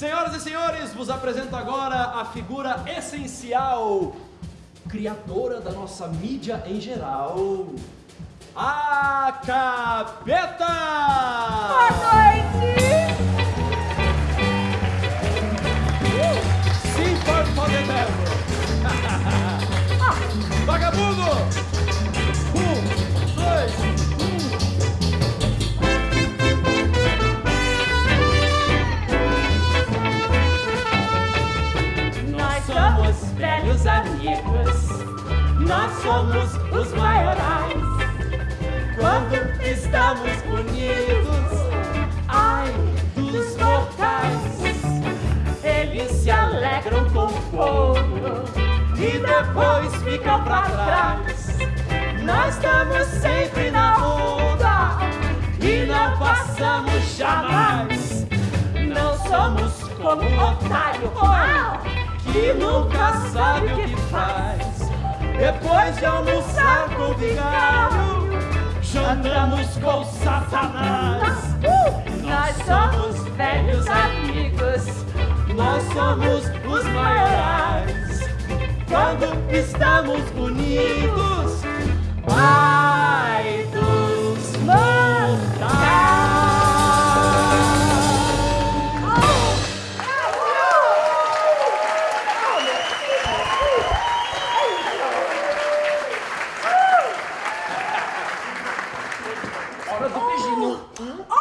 senhores, vos apresento agora a figura essencial, criadora da nossa mídia em geral, a Capeta! Amigos, nós somos os maiorais. Quando estamos unidos, ai dos mortais, eles se alegram com fogo e depois ficam pra trás. Nós estamos sempre na onda e não passamos jamais. Não somos como um otário que nunca sabe o que faz. Depois de almoçar com o vigário, jantamos com Satanás. Nós somos velhos amigos, nós somos os maiorais. Quando estamos unidos! Pra tu pedir, não.